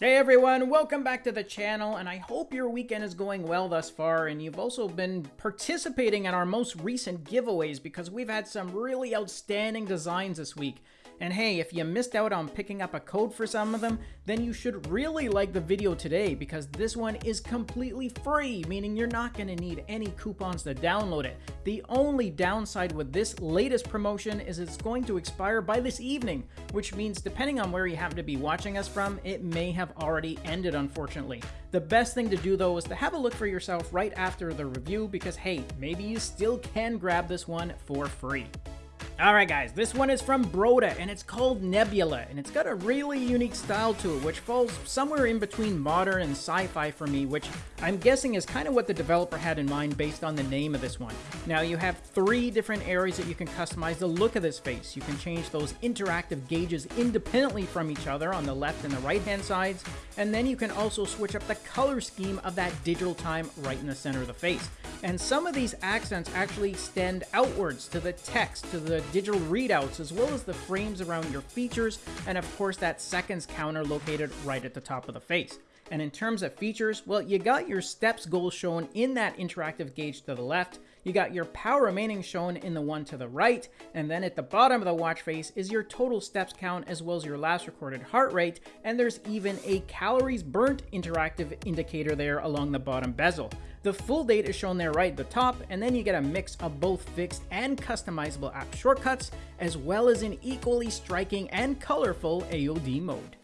Hey everyone, welcome back to the channel, and I hope your weekend is going well thus far, and you've also been participating in our most recent giveaways because we've had some really outstanding designs this week. And hey, if you missed out on picking up a code for some of them, then you should really like the video today because this one is completely free, meaning you're not going to need any coupons to download it. The only downside with this latest promotion is it's going to expire by this evening, which means depending on where you happen to be watching us from, it may have already ended unfortunately. The best thing to do though is to have a look for yourself right after the review because hey, maybe you still can grab this one for free. Alright guys, this one is from Broda, and it's called Nebula, and it's got a really unique style to it, which falls somewhere in between modern and sci-fi for me, which I'm guessing is kind of what the developer had in mind based on the name of this one. Now, you have three different areas that you can customize the look of this face. You can change those interactive gauges independently from each other on the left and the right-hand sides, and then you can also switch up the color scheme of that digital time right in the center of the face. And some of these accents actually extend outwards to the text, to the digital readouts, as well as the frames around your features, and of course that seconds counter located right at the top of the face. And in terms of features, well, you got your steps goal shown in that interactive gauge to the left, you got your power remaining shown in the one to the right, and then at the bottom of the watch face is your total steps count as well as your last recorded heart rate, and there's even a calories burnt interactive indicator there along the bottom bezel. The full date is shown there right at the top, and then you get a mix of both fixed and customizable app shortcuts, as well as an equally striking and colorful AOD mode.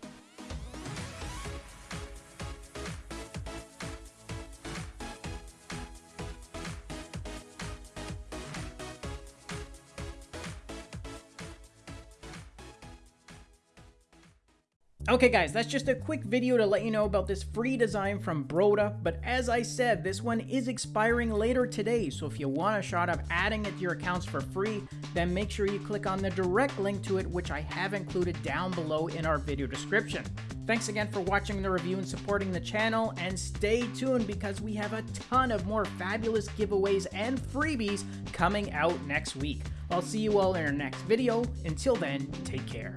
Okay guys, that's just a quick video to let you know about this free design from Broda, but as I said, this one is expiring later today, so if you want a shot of adding it to your accounts for free, then make sure you click on the direct link to it, which I have included down below in our video description. Thanks again for watching the review and supporting the channel, and stay tuned because we have a ton of more fabulous giveaways and freebies coming out next week. I'll see you all in our next video. Until then, take care.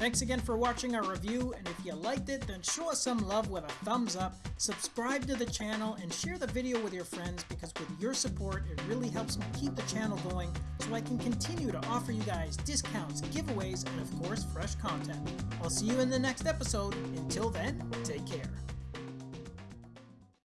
Thanks again for watching our review, and if you liked it, then show us some love with a thumbs up, subscribe to the channel, and share the video with your friends because with your support, it really helps me keep the channel going so I can continue to offer you guys discounts, giveaways, and of course, fresh content. I'll see you in the next episode. Until then, take care.